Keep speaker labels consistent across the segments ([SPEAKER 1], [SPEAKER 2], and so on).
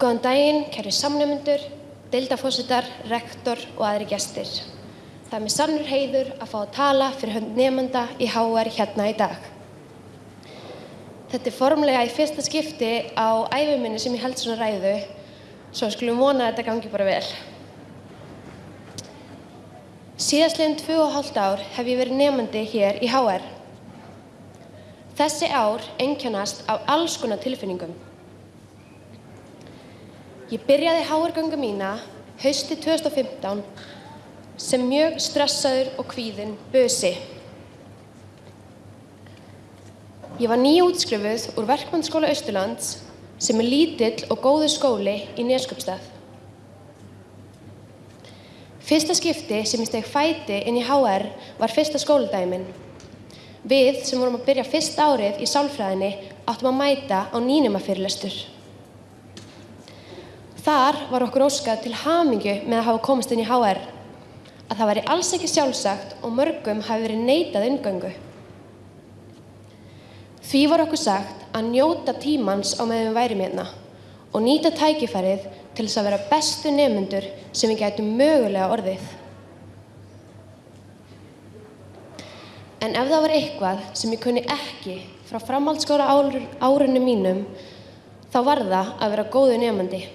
[SPEAKER 1] Góðan daginn, kæri samnefnendur, deildafósitar, rektor og aðri gestir. Það er mér sannur heiður að fá að tala fyrir hönd nefnda í HR hérna í dag. Þetta er formlega í fyrsta skipti á æfuminni sem ég held svona ræðu, svo skulum vona að þetta gangi bara vel. Síðastleginn tvö og hálft ár hef ég verið nefndi hér í HR. Þessi ár einkennast af alls konar tilfinningum. Ég byrjaði HR-göngu mína hausti 2015 sem mjög stressaður og kvíðinn bösi. Ég var nýjútskrifuð úr Verkmannsskóla Austurlands sem er lítill og góður skóli í Neskjöpstað. Fyrsta skipti sem ég steg fæti inn í HR var fyrsta skóladæmin. Við sem vorum að byrja fyrst árið í sálfræðinni áttum að mæta á nýnuma fyrirlestur. Þar var okkur óskað til hamingju með að hafa komast inn í HR, að það væri alls ekki sjálfsagt og mörgum hafi verið neitað ingöngu. Því var okkur sagt að njóta tímans á meðan við værim hérna og nýta tækifærið til þess að vera bestu nefnendur sem við gætum mögulega orðið. En ef það var eitthvað sem ég kunni ekki frá framhaldsskóla árunum mínum, þá var það að vera góðu nefnandi.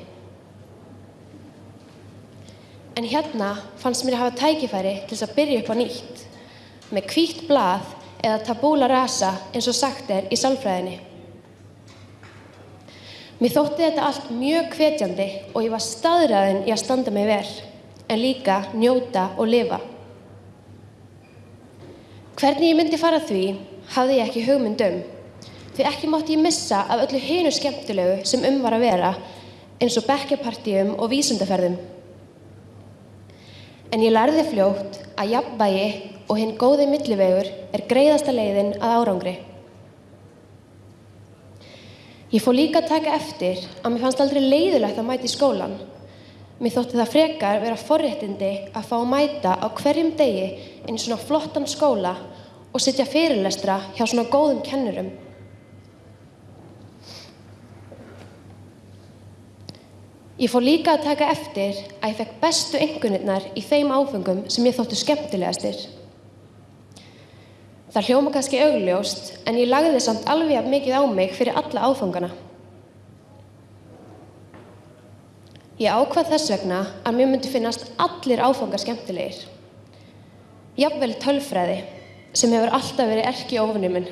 [SPEAKER 1] En hérna fannst mér að hafa tækifæri til þess að byrja upp á nýtt, með hvítt blað eða tabúla rasa eins og sagt er í sálfræðinni. Mér þótti þetta allt mjög hvetjandi og ég var staðræðin í að standa mig vel, en líka njóta og lifa. Hvernig ég myndi fara því hafði ég ekki hugmynd um, því ekki mátti ég missa af öllu hinu skemmtilegu sem um var að vera, eins og bekkjapartíum og vísundaferðum. En ég lærði fljótt að jafnvægi og hinn góði millivegur er greiðasta leiðin að árangri. Ég fór líka að taka eftir að mér fannst aldrei leiðilegt að mæta í skólan. Mér þótti það frekar vera forréttindi að fá að mæta á hverjum degi inn í svona flottan skóla og sitja fyrirlestra hjá svona góðum kennurum. Ég fór líka að taka eftir að ég fekk bestu engunirnar í þeim áfengum sem ég þóttu skemmtilegastir. Það hljóma kannski augljóst en ég lagði samt alveg mikið á mig fyrir alla áfangana. Ég ákvað þess vegna að mér myndi finnast allir áfangar skemmtilegir. Jafnvel tölfræði sem hefur alltaf verið erki ofnuminn.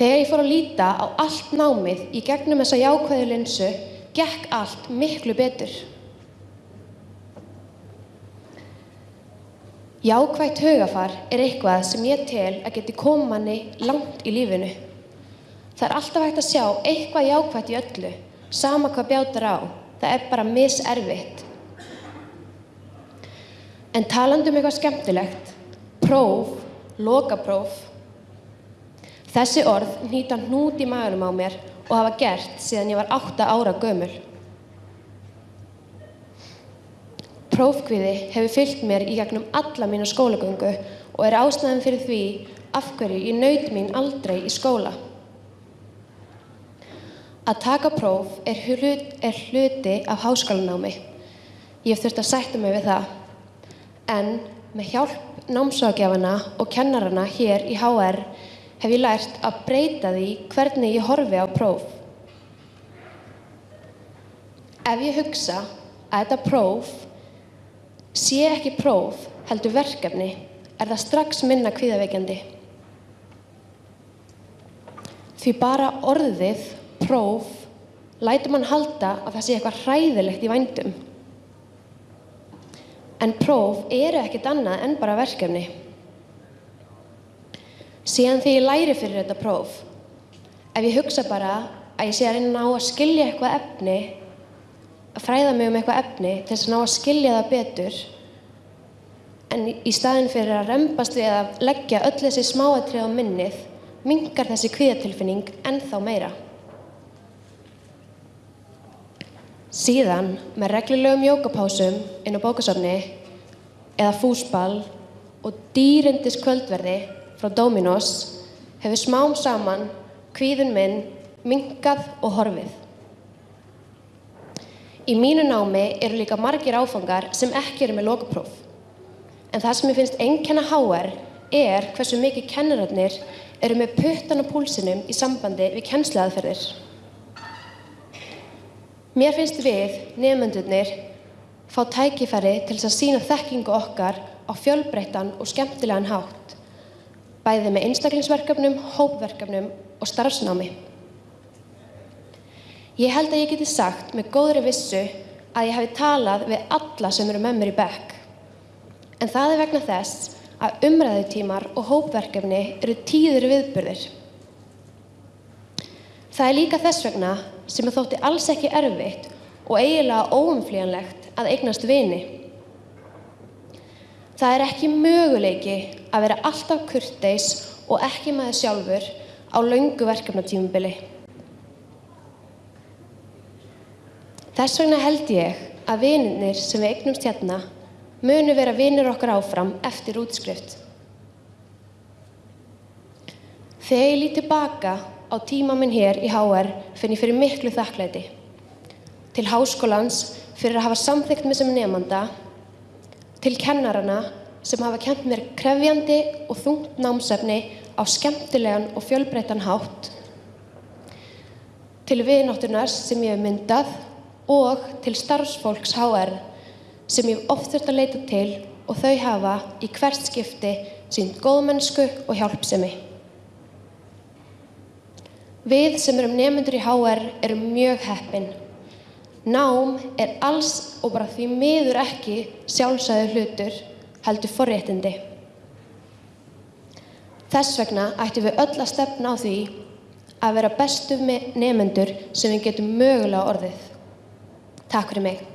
[SPEAKER 1] Þegar ég fór að líta á allt námið í gegnum þessa jákvæðu linsu, gekk allt miklu betur. Jákvægt hugafar er eitthvað sem ég tel að geti komanni langt í lífinu. Það er alltaf hægt að sjá eitthvað jákvægt í öllu, sama hvað bjátar á. Það er bara miservitt. En talandum eitthvað skemmtilegt, próf, lokapróf, Þessi orð nýta hnút í maðurum á mér og hafa gert síðan ég var 8 ára gömul. Prófkviði hefur fyllt mér í gegnum alla mína skólagöngu og er ástæðan fyrir því af hverju ég naut mín aldrei í skóla. Að taka próf er, hlut, er hluti af háskólanámi. Ég hef þurft að sætta mig við það. En með hjálp námsvágjafana og kennarana hér í HR hef ég lært að breyta því hvernig ég horfi á próf. Ef ég hugsa að þetta próf sé ekki próf heldur verkefni, er það strax minna kvíðaveikjandi. Því bara orðið, próf, lætur mann halda að það sé eitthvað hræðilegt í vændum. En próf eru ekkit annað en bara verkefni. Síðan því ég læri fyrir þetta próf, ef ég hugsa bara að ég sé að reyna að ná að skilja eitthvað efni, að fræða mig um eitthvað efni til þess að ná að skilja það betur, en í staðin fyrir að reymbast við að leggja öll þessi smáatrið á minnið, mingar þessi kvíðatilfinning ennþá meira. Síðan, með reglulegum jókapásum inn á bókasofni eða fúsball og dýrindis kvöldverði frá Dominos hefur smám saman kvíðun minn minkað og horfið. Í mínu námi eru líka margir áfangar sem ekki eru með lokapróf. En það sem ég finnst einkenna HR er hversu mikið kennararnir eru með puttan á púlsinum í sambandi við kennsluaðferðir. Mér finnst við, nefnendurnir, fá tækifæri til þess að sína þekkingu okkar á fjölbreyttan og skemmtilegan hátt, bæði með einstaklingsverkefnum, hópverkefnum og starfsnámi. Ég held að ég geti sagt með góðri vissu að ég hafi talað við alla sem eru með mér í bekk. En það er vegna þess að umræðutímar og hópverkefni eru tíður viðburðir. Það er líka þess vegna sem að þótti alls ekki erfitt og eiginlega óumflíjanlegt að eignast vini. Það er ekki möguleiki að vera alltaf kurteis og ekki maður sjálfur á laungu verkefnatímubili. Þess vegna held ég að vininir sem við eignumst hérna munu vera vinir okkar áfram eftir útskrift. Þegar ég líti baka á tíma minn hér í HR finn ég fyrir miklu þakklæti. Til háskólans fyrir að hafa samþygt mig sem nefnanda, til kennarana sem hafa kent mér krefjandi og þungt námsefni á skemmtilegan og fjölbreytan hátt, til viðnáttunar sem ég hef myndað og til starfsfólks HR sem ég hef oft þurft að leita til og þau hafa í hvert skipti sínt góðmennsku og hjálpsemi. Við sem erum nefnendur í HR erum mjög heppin. Nám er alls og bara því miður ekki sjálfsæðu hlutur heldur forréttindi. Þess vegna ættum við öll að stefna á því að vera bestu nefnendur sem við getum mögulega orðið. Takk fyrir mig.